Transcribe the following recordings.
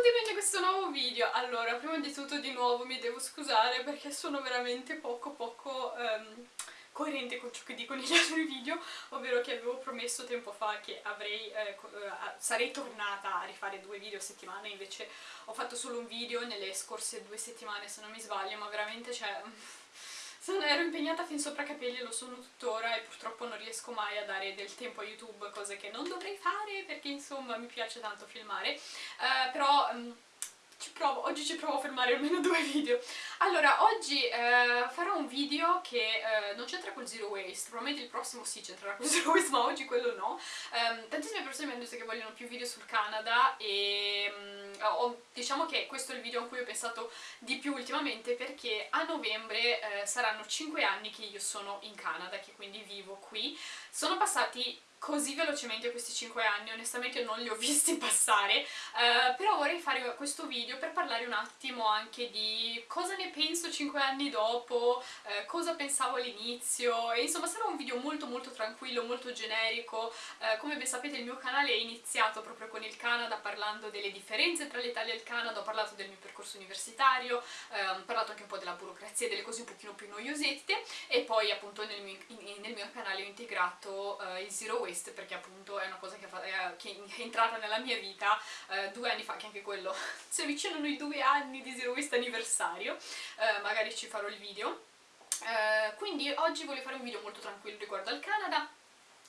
benvenuti in questo nuovo video. Allora, prima di tutto di nuovo mi devo scusare perché sono veramente poco poco um, coerente con ciò che dico negli altri video, ovvero che avevo promesso tempo fa che avrei, eh, eh sarei tornata a rifare due video a settimana, invece ho fatto solo un video nelle scorse due settimane se non mi sbaglio, ma veramente cioè ero impegnata fin sopra capelli, lo sono tuttora e purtroppo non riesco mai a dare del tempo a YouTube, cose che non dovrei fare perché insomma mi piace tanto filmare, uh, però... Um, ci provo, oggi ci provo a fermare almeno due video. Allora, oggi eh, farò un video che eh, non c'entra col zero waste, probabilmente il prossimo sì c'entrerà col zero waste, ma oggi quello no. Um, tantissime persone mi hanno detto che vogliono più video sul Canada e um, ho, diciamo che questo è il video a cui ho pensato di più ultimamente perché a novembre eh, saranno 5 anni che io sono in Canada, che quindi vivo qui. Sono passati così velocemente questi 5 anni, onestamente non li ho visti passare, uh, però vorrei fare questo video per parlare un attimo anche di cosa ne penso 5 anni dopo, uh, cosa pensavo all'inizio, insomma sarà un video molto molto tranquillo, molto generico, uh, come ben sapete il mio canale è iniziato proprio con il Canada parlando delle differenze tra l'Italia e il Canada, ho parlato del mio percorso universitario, ho parlato anche un po' della burocrazia, delle cose un pochino più noiosette, e poi appunto nel mio, in, nel mio canale ho integrato il Zero Waste perché appunto è una cosa che, è, che è entrata nella mia vita eh, due anni fa, che anche quello si avvicinano i due anni di Zero Waste anniversario, eh, magari ci farò il video. Eh, quindi oggi voglio fare un video molto tranquillo riguardo al Canada,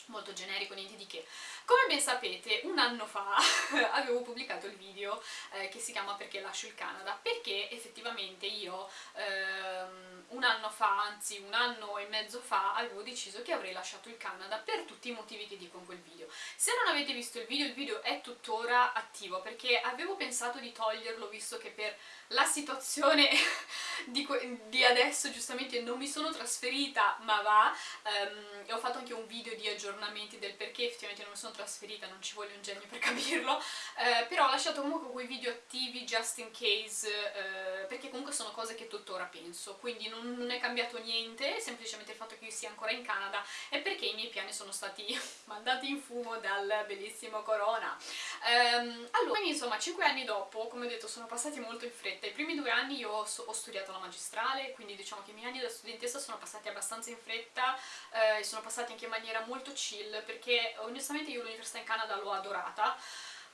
molto generico, niente di che. Come ben sapete, un anno fa avevo pubblicato il video eh, che si chiama Perché lascio il Canada, perché effettivamente io ehm, un anno fa, anzi un anno e mezzo fa, avevo deciso che avrei lasciato il Canada per tutti i motivi che dico in quel video. Se non avete visto il video, il video è tuttora attivo, perché avevo pensato di toglierlo visto che per la situazione di, di, adesso giustamente non mi sono trasferita ma va um, e ho fatto anche un video di aggiornamenti del perché effettivamente non mi sono trasferita, non ci voglio un genio per capirlo uh, però ho lasciato comunque quei video attivi just in case uh, perché comunque sono cose che tuttora penso quindi non, non, è cambiato niente semplicemente il fatto che io sia ancora in Canada è perché i miei piani sono stati mandati in fumo dal bellissimo Corona um, allora, quindi insomma 5 anni dopo come ho detto sono passati molto in fretta. I primi due anni io ho, ho studiato la magistrale, quindi diciamo che i miei anni da studentessa sono passati abbastanza in fretta eh, e sono passati anche in maniera molto chill, perché onestamente io l'università in Canada l'ho adorata,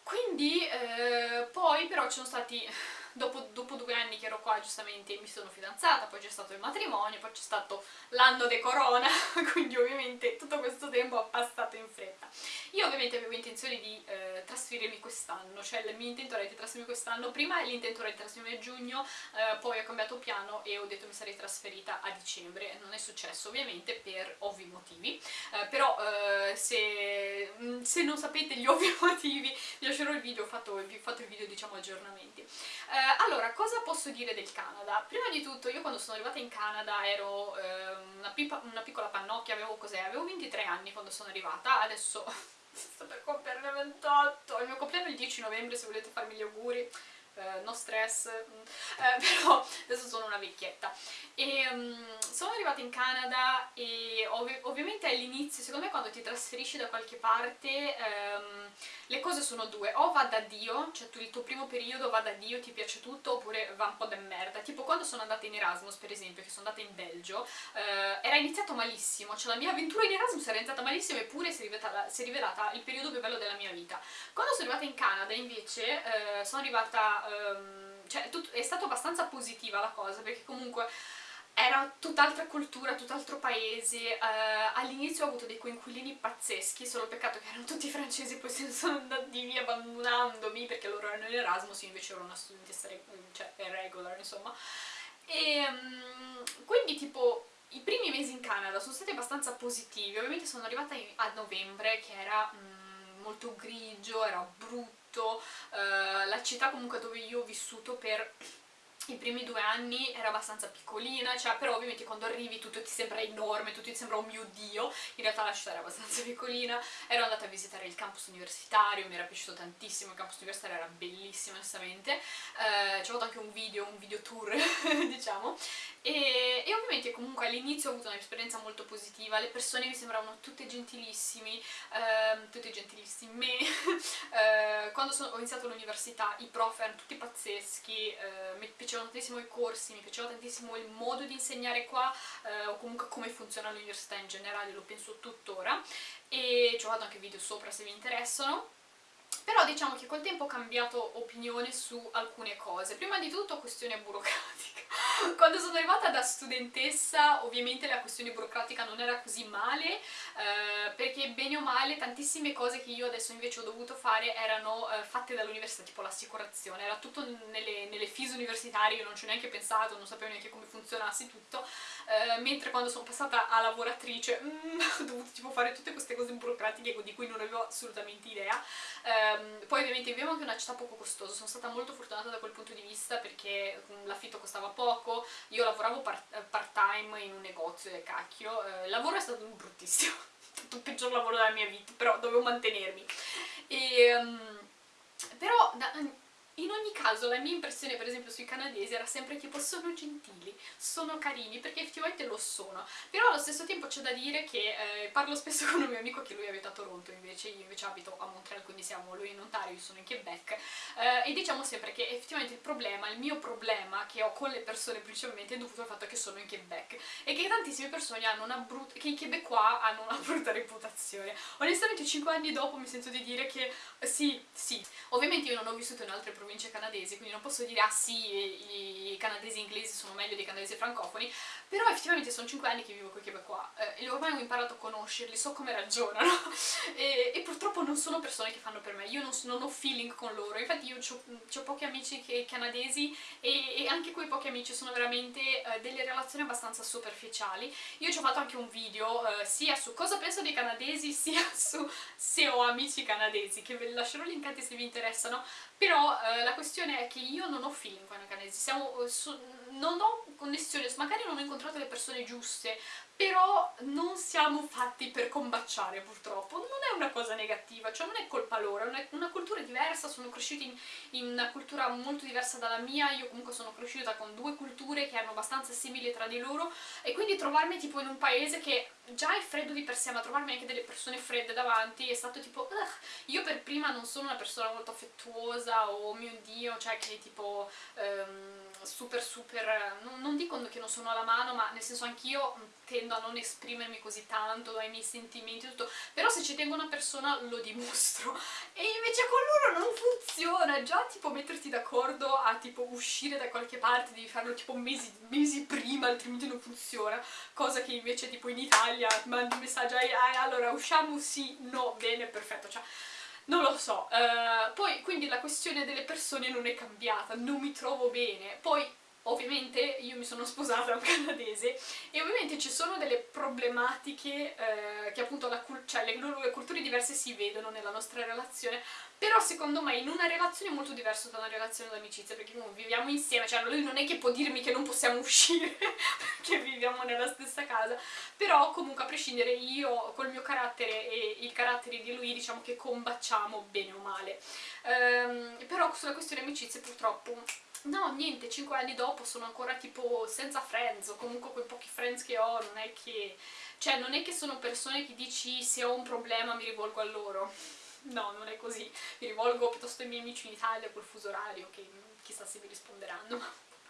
quindi eh, poi però ci sono stati dopo, dopo, due anni che ero qua giustamente mi sono fidanzata, poi c'è stato il matrimonio, poi c'è stato l'anno de corona, quindi ovviamente tutto questo tempo è passato in fretta. Io ovviamente avevo intenzione di eh, trasferirmi quest'anno, cioè il mio intento era di trasferirmi quest'anno, prima l'intento era di trasferirmi a giugno, eh, poi ho cambiato piano e ho detto mi sarei trasferita a dicembre, non è successo ovviamente per ovvi motivi, eh, però eh, se, mm, se, non sapete gli ovvi motivi vi lascerò il video, ho fatto, ho fatto il video diciamo aggiornamenti. Eh, allora, cosa posso dire del Canada? Prima di tutto, io quando sono arrivata in Canada ero eh, una, pipa, una, piccola pannocchia, avevo cos'è? Avevo 23 anni quando sono arrivata, adesso sto per compierne 28, il mio compleanno è il 10 novembre se volete farmi gli auguri eh, no stress, mm, eh, però adesso sono una vecchietta. E um, sono arrivata in Canada e ov ovviamente all'inizio, secondo me quando ti trasferisci da qualche parte, um, le cose sono due, o va da Dio, cioè tu, il tuo primo periodo va da Dio, ti piace tutto, oppure va un po' da merda. Tipo quando sono andata in Erasmus, per esempio, che sono andata in Belgio, eh, era iniziato malissimo, cioè la mia avventura in Erasmus era iniziata malissimo eppure si è rivelata, si è rivelata il periodo più bello della mia vita. Quando sono arrivata in Canada invece eh, sono arrivata um, cioè tut, è stata abbastanza positiva la cosa perché comunque era tutt'altra cultura, tutt'altro paese, uh, all'inizio ho avuto dei coinquilini pazzeschi, solo peccato che erano tutti francesi, poi se ne sono andati via abbandonandomi perché loro erano in Erasmus, io invece ero una studentessa cioè, regular, insomma. E um, quindi tipo i primi mesi in Canada sono stati abbastanza positivi, ovviamente sono arrivata a novembre che era um, molto grigio, era brutto, uh, la città comunque dove io ho vissuto per i primi due anni era abbastanza piccolina, cioè, però ovviamente quando arrivi tutto ti sembra enorme, tutto ti sembra oh mio dio, in realtà la città era abbastanza piccolina, ero andata a visitare il campus universitario, mi era piaciuto tantissimo, il campus universitario era bellissimo onestamente, eh, ci ho fatto anche un video, un video tour diciamo, e, e, ovviamente comunque all'inizio ho avuto un'esperienza molto positiva, le persone mi sembravano tutte gentilissimi, eh, tutte gentilissime, eh, quando sono, ho iniziato l'università i prof erano tutti pazzeschi, eh, mi piaceva piacevano tantissimo i corsi, mi piaceva tantissimo il modo di insegnare qua eh, o comunque come funziona l'università in generale, lo penso tuttora. E ci ho fatto anche video sopra se vi interessano però diciamo che col tempo ho cambiato opinione su alcune cose. Prima di tutto questione burocratica. Quando sono arrivata da studentessa ovviamente la questione burocratica non era così male, eh, perché bene o male tantissime cose che io adesso invece ho dovuto fare erano eh, fatte dall'università, tipo l'assicurazione, era tutto nelle, nelle fees universitarie, io non ci ho neanche pensato, non sapevo neanche come funzionasse tutto, eh, mentre quando sono passata a lavoratrice mm, ho dovuto tipo fare tutte queste cose burocratiche di cui non avevo assolutamente idea. Um, poi ovviamente viviamo anche in una città poco costosa, sono stata molto fortunata da quel punto di vista perché mm, l'affitto costava poco, io lavoravo part, part time in un negozio e cacchio, uh, il lavoro è stato bruttissimo, è stato il peggior lavoro della mia vita, però dovevo mantenermi. E, um, però da, in ogni caso la mia impressione per esempio sui canadesi era sempre tipo sono gentili, sono carini, perché effettivamente lo sono, però allo stesso tempo c'è da dire che eh, parlo spesso con un mio amico che lui abita a Toronto invece, io invece abito a Montreal, quindi siamo lui in Ontario, io sono in Quebec, eh, e diciamo sempre che effettivamente il problema, il mio problema che ho con le persone principalmente è dovuto al fatto che sono in Quebec e che tantissime persone hanno una brutta, che i Quebecois hanno una brutta reputazione. Onestamente 5 anni dopo mi sento di dire che sì, sì, ovviamente io non ho vissuto in altre province province canadesi, quindi non posso dire ah sì, i canadesi inglesi sono meglio dei canadesi francofoni, però effettivamente sono 5 anni che vivo con i qua. Eh, e ormai ho imparato a conoscerli, so come ragionano. E, e, purtroppo non sono persone che fanno per me, io non, non ho feeling con loro, infatti io ho pochi amici che, canadesi e, e, anche quei pochi amici sono veramente eh, delle relazioni abbastanza superficiali. Io ci ho fatto anche un video eh, sia su cosa penso dei canadesi sia su se ho amici canadesi, che ve li lascerò linkati se vi interessano, però eh, la questione è che io non ho feeling con i canadesi, siamo, eh, su, non ho connessione, magari non ho incontrato le persone giuste, però non siamo fatti per combaciare purtroppo, non è una cosa negativa, cioè non è colpa loro, è una, cultura diversa, sono cresciuti in, in, una cultura molto diversa dalla mia, io comunque sono cresciuta con due culture che erano abbastanza simili tra di loro. E quindi trovarmi tipo in un paese che già è freddo di per sé, ma trovarmi anche delle persone fredde davanti è stato tipo, Ugh. io per prima non sono una persona molto affettuosa o oh mio dio, cioè che tipo... Um, super super, non, non dico che non sono alla mano, ma nel senso anch'io tendo a non esprimermi così tanto ai miei sentimenti tutto, però se ci tengo una persona lo dimostro. E invece con loro non funziona, già tipo metterti d'accordo a tipo uscire da qualche parte devi farlo tipo mesi, mesi prima altrimenti non funziona, cosa che invece tipo in Italia mandi messaggio ah, allora usciamo? Sì, no, bene, perfetto, cioè non lo so, uh, poi quindi la questione delle persone non è cambiata, non mi trovo bene, poi ovviamente io mi sono sposata a un canadese e ovviamente ci sono delle problematiche eh, che appunto la, cioè le, le culture diverse si vedono nella nostra relazione però secondo me in una relazione è molto diversa da una relazione d'amicizia perché comunque viviamo insieme, cioè lui non è che può dirmi che non possiamo uscire perché viviamo nella stessa casa però comunque a prescindere io col mio carattere e il carattere di lui diciamo che combattiamo bene o male. Ehm, però sulla questione amicizia purtroppo No, niente, 5 anni dopo sono ancora tipo senza friends, o comunque quei pochi friends che ho, non è che... Cioè, non è che sono persone che dici se ho un problema mi rivolgo a loro. No, non è così. Mi rivolgo piuttosto ai miei amici in Italia col fuso orario, che chissà se mi risponderanno.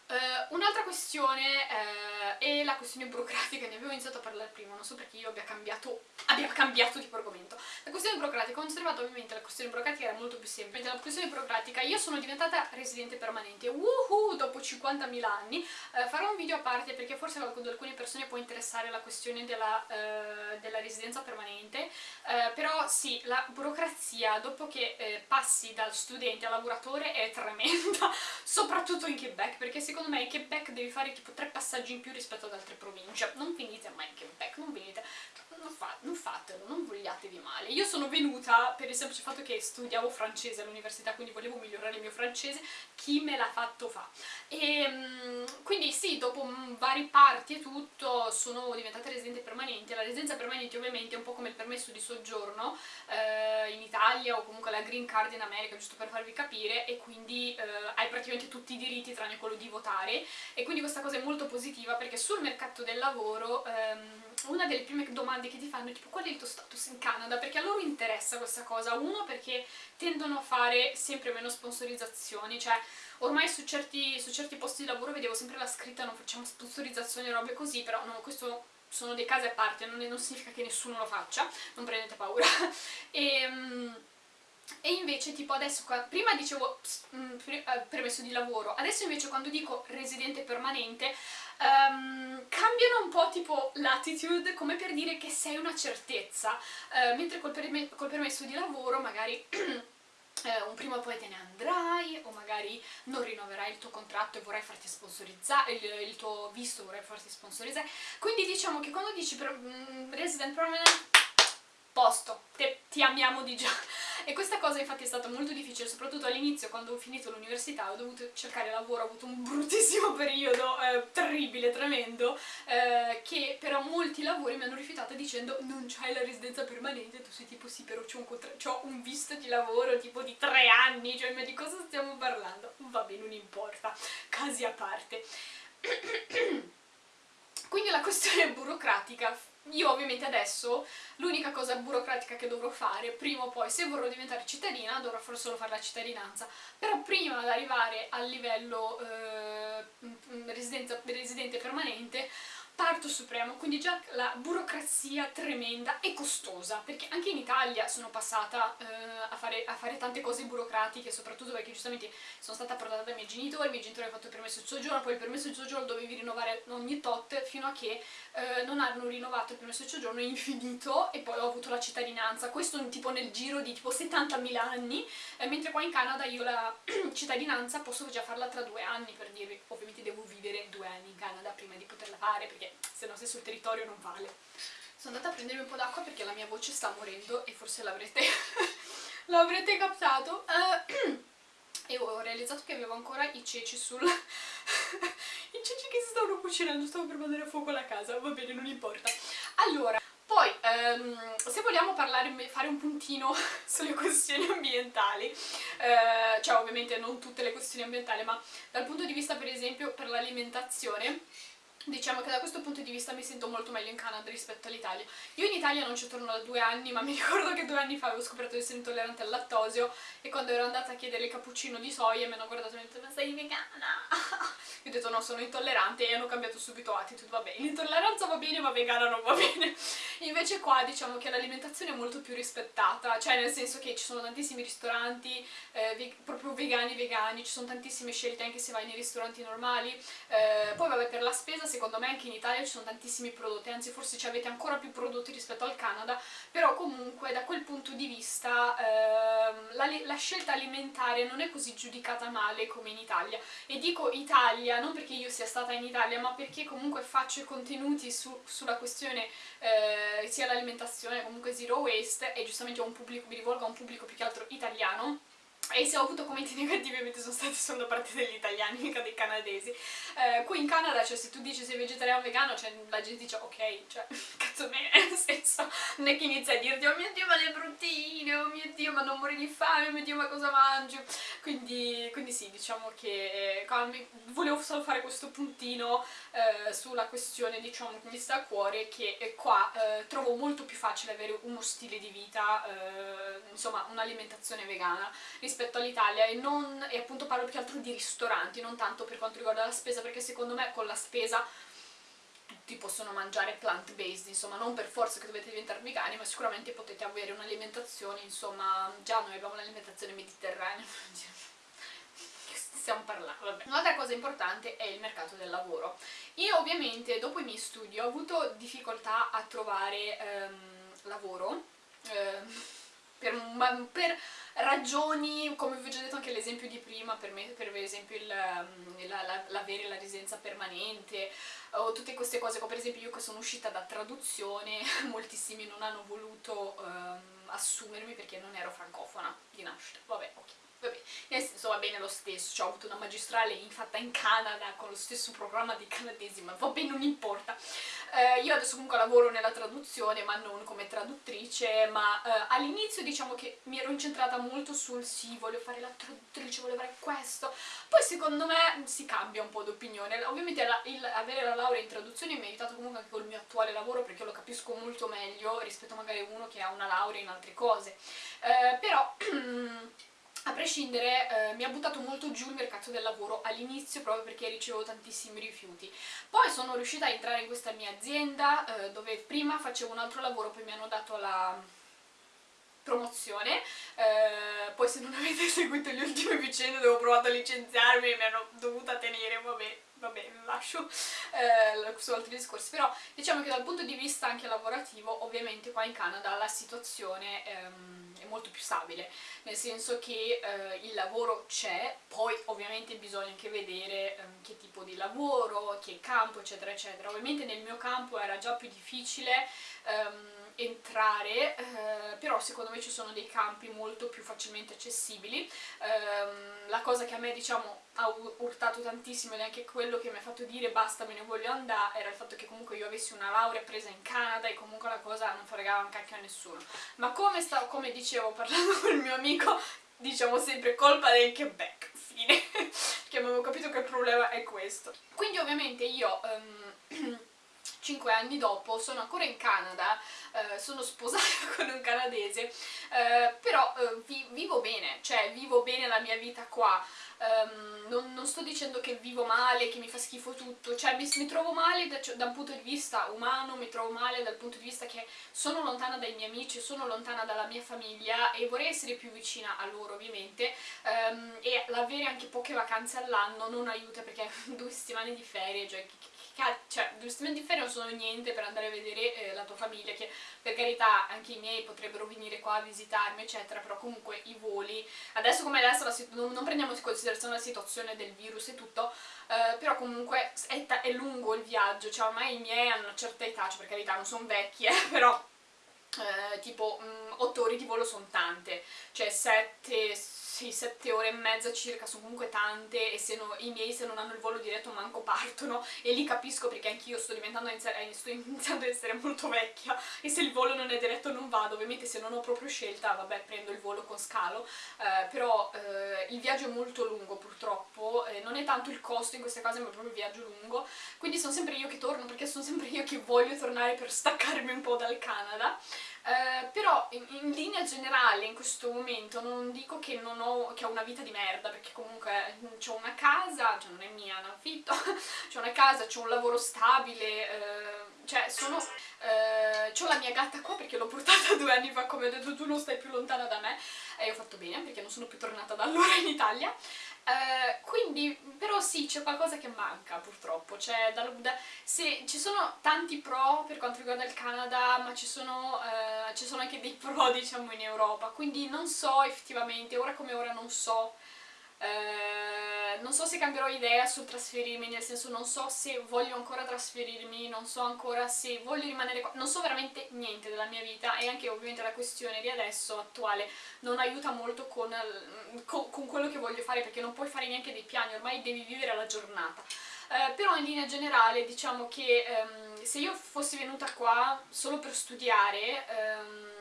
Uh, Un'altra questione uh, è la questione burocratica, ne avevo iniziato a parlare prima, non so perché io abbia cambiato, abbia cambiato tipo argomento. La questione burocratica, sono arrivata ovviamente la questione burocratica era molto più semplice. La questione burocratica, io sono diventata residente permanente, woohoo, dopo 50.000 anni. Uh, farò un video a parte perché forse ad alcune persone può interessare la questione della, della residenza permanente, però sì, la burocrazia dopo che passi dal studente al lavoratore è tremenda, soprattutto in Quebec, perché secondo secondo me in Quebec devi fare tipo tre passaggi in più rispetto ad altre province. Non venite mai in Quebec, non venite, non, fa, non fatelo, non vogliatevi male. Io sono venuta per il semplice fatto che studiavo francese all'università, quindi volevo migliorare il mio francese, chi me l'ha fatto fa. e mm, quindi sì, dopo vari parti e tutto sono diventata residente permanente. La residenza permanente ovviamente è un po' come il permesso di soggiorno eh, in Italia o comunque la green card in America, giusto per farvi capire, e quindi eh, hai praticamente tutti i diritti tranne quello di votare e quindi questa cosa è molto positiva perché sul mercato del lavoro ehm, una delle prime domande che ti fanno è tipo qual è il tuo status in Canada? Perché a loro interessa questa cosa, uno perché tendono a fare sempre meno sponsorizzazioni, cioè ormai su certi, su certi posti di lavoro vedevo sempre la scritta non facciamo sponsorizzazioni e robe così, però no, questo sono dei casi a parte, non, non significa che nessuno lo faccia, non prendete paura. e, um, e invece tipo adesso, prima dicevo mm, eh, permesso di lavoro, adesso invece quando dico residente permanente um, cambiano un po' tipo l'attitude come per dire che sei una certezza, uh, mentre col, col permesso di lavoro magari eh, un prima o poi te ne andrai o magari non rinnoverai il tuo contratto e vorrai farti sponsorizzare, il, il tuo visto vorrai farti sponsorizzare, quindi diciamo che quando dici per, mm, resident permanent, posto, te, ti amiamo di già. E questa cosa infatti è stata molto difficile, soprattutto all'inizio quando ho finito l'università, ho dovuto cercare lavoro, ho avuto un bruttissimo periodo, eh, terribile, tremendo, eh, che però molti lavori mi hanno rifiutato dicendo non c'hai la residenza permanente, tu sei tipo sì però c'ho un, un, visto di lavoro tipo di tre anni, cioè ma di cosa stiamo parlando? Vabbè, non importa, casi a parte. Quindi la questione burocratica io ovviamente adesso l'unica cosa burocratica che dovrò fare, prima o poi, se vorrò diventare cittadina, dovrò solo fare la cittadinanza, però prima di arrivare al livello eh, residente permanente parto supremo, quindi già la burocrazia tremenda e costosa, perché anche in Italia sono passata eh, a, fare, a, fare, tante cose burocratiche, soprattutto perché giustamente sono stata portata dai miei genitori, i miei genitori hanno fatto il permesso di soggiorno, poi il permesso di soggiorno dovevi rinnovare ogni tot, fino a che eh, non hanno rinnovato il permesso di soggiorno, infinito, e poi ho avuto la cittadinanza, questo tipo nel giro di tipo 70.000 anni, eh, mentre qua in Canada io la cittadinanza posso già farla tra due anni, per dirvi, ovviamente devo vivere due anni in Canada prima di poterla fare, perché perché se no se sul territorio non vale. Sono andata a prendermi un po' d'acqua perché la mia voce sta morendo e forse l'avrete l'avrete captato. Uh, e ho realizzato che avevo ancora i ceci sul... i ceci che si stavano cucinando, stavo per mandare a fuoco la casa, va bene, non importa. Allora, poi, um, se vogliamo parlare, fare un puntino sulle questioni ambientali, uh, cioè ovviamente non tutte le questioni ambientali, ma dal punto di vista per esempio per l'alimentazione, Diciamo che da questo punto di vista mi sento molto meglio in Canada rispetto all'Italia. Io in Italia non ci torno da due anni, ma mi ricordo che due anni fa avevo scoperto di essere intollerante al lattosio e quando ero andata a chiedere il cappuccino di soia mi hanno guardato e mi hanno detto ma sei vegana? Io ho detto no, sono intollerante e hanno cambiato subito attitude, va bene, l'intolleranza va bene ma vegana non va bene. Invece qua diciamo che l'alimentazione è molto più rispettata, cioè nel senso che ci sono tantissimi ristoranti eh, proprio vegani vegani, ci sono tantissime scelte anche se vai nei ristoranti normali, eh, poi vabbè per la spesa secondo me anche in Italia ci sono tantissimi prodotti, anzi forse ci avete ancora più prodotti rispetto al Canada, però comunque da quel punto di vista ehm, la, la, scelta alimentare non è così giudicata male come in Italia. E dico Italia non perché io sia stata in Italia, ma perché comunque faccio i contenuti su, sulla questione eh, sia l'alimentazione, comunque zero waste, e giustamente un pubblico, mi rivolgo a un pubblico più che altro italiano, e se ho avuto commenti negativi ovviamente sono stati solo da parte degli italiani, mica dei canadesi. Eh, qui in Canada, cioè se tu dici sei vegetariano o vegano, cioè, la gente dice ok, cioè cazzo me, nel senso, non è che inizia a dirti oh mio dio ma le dio ma non muori di fame, mio dio ma cosa mangio. Quindi, quindi sì, diciamo che eh, volevo solo fare questo puntino eh, sulla questione diciamo che mi sta a cuore, che eh, qua eh, trovo molto più facile avere uno stile di vita, eh, insomma un'alimentazione vegana rispetto all'Italia e, e appunto parlo più che altro di ristoranti, non tanto per quanto riguarda la spesa, perché secondo me con la spesa tutti possono mangiare plant-based, insomma non per forza che dovete diventare vegani, ma sicuramente potete avere un'alimentazione, insomma già noi abbiamo un'alimentazione mediterranea, stiamo parlando. Un'altra cosa importante è il mercato del lavoro. Io ovviamente dopo i miei studi ho avuto difficoltà a trovare ehm, lavoro, ehm, per, per, ragioni, come vi ho già detto anche l'esempio di prima, per, me, per esempio l'avere la, la, la, la residenza permanente, o tutte queste cose, come per esempio io che sono uscita da traduzione, moltissimi non hanno voluto um, assumermi perché non ero francofona di nascita, vabbè ok vabbè, nel senso va bene lo stesso, cioè ho avuto una magistrale fatta in Canada con lo stesso programma dei canadesi, ma va bene, non importa. Eh, io adesso comunque lavoro nella traduzione, ma non come traduttrice, ma eh, all'inizio diciamo che mi ero incentrata molto sul sì, voglio fare la traduttrice, voglio fare questo, poi secondo me si cambia un po' d'opinione. Ovviamente la, il, avere la laurea in traduzione mi ha aiutato comunque anche col mio attuale lavoro perché lo capisco molto meglio rispetto magari a uno che ha una laurea in altre cose. Eh, però... a prescindere eh, mi ha buttato molto giù il mercato del lavoro all'inizio proprio perché ricevevo tantissimi rifiuti. Poi sono riuscita a entrare in questa mia azienda eh, dove prima facevo un altro lavoro poi mi hanno dato la promozione. Eh, poi se non avete seguito le ultime vicende dove ho provato a licenziarmi e mi hanno dovuta tenere vabbè vabbè, lascio eh, su altri discorsi, però diciamo che dal punto di vista anche lavorativo, ovviamente qua in Canada la situazione ehm, è molto più stabile, nel senso che eh, il lavoro c'è, poi ovviamente bisogna anche vedere ehm, che tipo di lavoro, che campo, eccetera, eccetera. Ovviamente nel mio campo era già più difficile ehm, entrare, eh, però secondo me ci sono dei campi molto più facilmente accessibili. Eh, la cosa che a me diciamo ha urtato tantissimo ed è anche quello che mi ha fatto dire basta me ne voglio andare era il fatto che comunque io avessi una laurea presa in Canada e comunque la cosa non fregava un cacchio a nessuno. Ma come, stavo, come dicevo parlando con il mio amico, diciamo sempre colpa del Quebec, fine. che avevo capito che il problema è questo. Quindi ovviamente io... Um, 5 anni dopo sono ancora in Canada, eh, sono sposata con un canadese, eh, però eh, vi vivo bene, cioè vivo bene la mia vita qua, um, non, non, sto dicendo che vivo male, che mi fa schifo tutto, cioè mi, mi trovo male da, da, un punto di vista umano, mi trovo male dal punto di vista che sono lontana dai miei amici, sono lontana dalla mia famiglia e vorrei essere più vicina a loro ovviamente. Um, e l'avere anche poche vacanze all'anno non aiuta perché due settimane di ferie, cioè cioè, due settimane di ferie non sono niente per andare a vedere eh, la tua famiglia, che per carità anche i miei potrebbero venire qua a visitarmi, eccetera, però comunque i voli, adesso come adesso non, non, prendiamo in considerazione la situazione del virus e tutto, eh, però comunque è, è, lungo il viaggio, cioè ormai i miei hanno una certa età, cioè per carità non sono vecchi, eh, però... Eh, tipo 8 ore di volo sono tante, cioè 7, sì, sette ore e mezza circa, sono comunque tante e se no, i miei se non hanno il volo diretto manco partono. E lì capisco perché anch'io sto diventando eh, sto iniziando ad essere molto vecchia. E se il volo non è diretto non vado, ovviamente se non ho proprio scelta vabbè prendo il volo con scalo, eh, però eh, il viaggio è molto lungo purtroppo, eh, non è tanto il costo in queste cose ma proprio il viaggio lungo, quindi sono sempre io che torno perché sono sempre io che voglio tornare per staccarmi un po' dal Canada. Eh, però in, in, linea generale in questo momento non dico che, non ho, che ho una vita di merda perché comunque ho una casa, cioè non è mia, ne affitto, ho una casa, ho un lavoro stabile, eh, cioè sono... Eh, ho la mia gatta qua perché l'ho portata due anni fa come ho detto tu non stai più lontana da me. E ho fatto bene perché non sono più tornata da allora in Italia Uh, quindi, però sì, c'è qualcosa che manca purtroppo, cioè, da, da, se, ci sono tanti pro per quanto riguarda il Canada, ma ci sono, uh, ci sono anche dei pro diciamo in Europa, quindi non so effettivamente, ora come ora non so eh, non so se cambierò idea sul trasferirmi, nel senso non so se voglio ancora trasferirmi, non so ancora se voglio rimanere qua, non so veramente niente della mia vita e anche ovviamente la questione di adesso, attuale, non aiuta molto con, con, con quello che voglio fare perché non puoi fare neanche dei piani, ormai devi vivere la giornata. Eh, però in linea generale diciamo che ehm, se io fossi venuta qua solo per studiare ehm,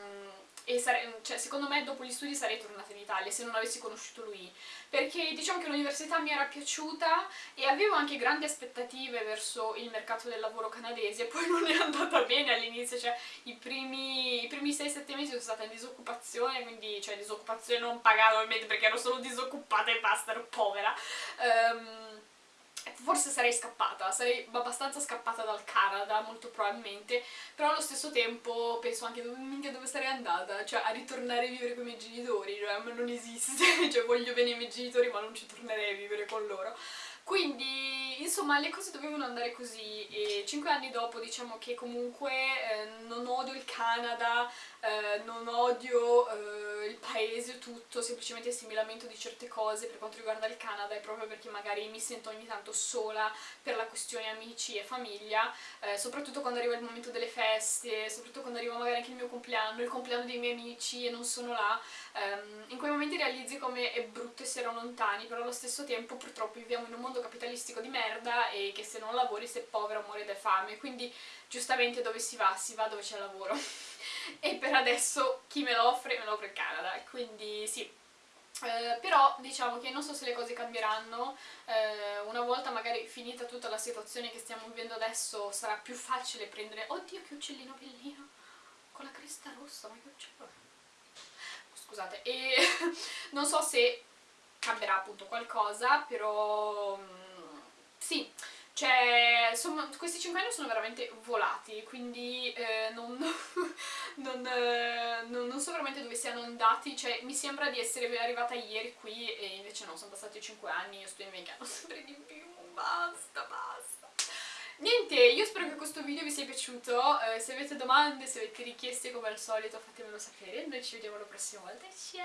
e sare cioè, secondo me dopo gli studi sarei tornata in Italia se non avessi conosciuto lui. Perché diciamo che l'università mi era piaciuta e avevo anche grandi aspettative verso il mercato del lavoro canadese poi non è andata bene all'inizio cioè i primi, primi 6-7 mesi sono stata in disoccupazione quindi cioè disoccupazione non pagata ovviamente perché ero solo disoccupata e basta, ero povera. Um, forse sarei scappata, sarei abbastanza scappata dal Canada, molto probabilmente, però allo stesso tempo penso anche minchia dove sarei andata, cioè a ritornare a vivere con i miei genitori, cioè non esiste, cioè voglio bene i miei genitori ma non ci tornerei a vivere con loro. Quindi, insomma, le cose dovevano andare così e cinque anni dopo diciamo che comunque eh, non odio il Canada, eh, non odio eh, il paese tutto, semplicemente se mi lamento di certe cose per quanto riguarda il Canada è proprio perché magari mi sento ogni tanto sola per la questione amici e famiglia, eh, soprattutto quando arriva il momento delle feste, soprattutto quando arriva magari anche il mio compleanno, il compleanno dei miei amici e non sono là, ehm, in quei momenti realizzi come è brutto essere lontani, però allo stesso tempo purtroppo viviamo in un mondo capitalistico di merda e che se non lavori sei povero muori da fame, quindi giustamente dove si va? Si va dove c'è lavoro. e per adesso chi me lo offre? Me lo offre il Canada, quindi sì. Eh, però diciamo che non so se le cose cambieranno, eh, una volta magari finita tutta la situazione che stiamo vivendo adesso sarà più facile prendere... Oddio che uccellino bellino! Con la cresta rossa, ma che uccello Scusate, e non so se cambierà appunto qualcosa, però mm, sì, cioè, insomma, questi 5 anni sono veramente volati, quindi eh, non, non, eh, non, non, so veramente dove siano andati, cioè mi sembra di essere arrivata ieri qui e invece no, sono passati 5 anni, io sto invecchiando sempre di più, basta, basta. Niente, io spero che questo video vi sia piaciuto, eh, se avete domande, se avete richieste come al solito fatemelo sapere, noi ci vediamo la prossima volta, ciao!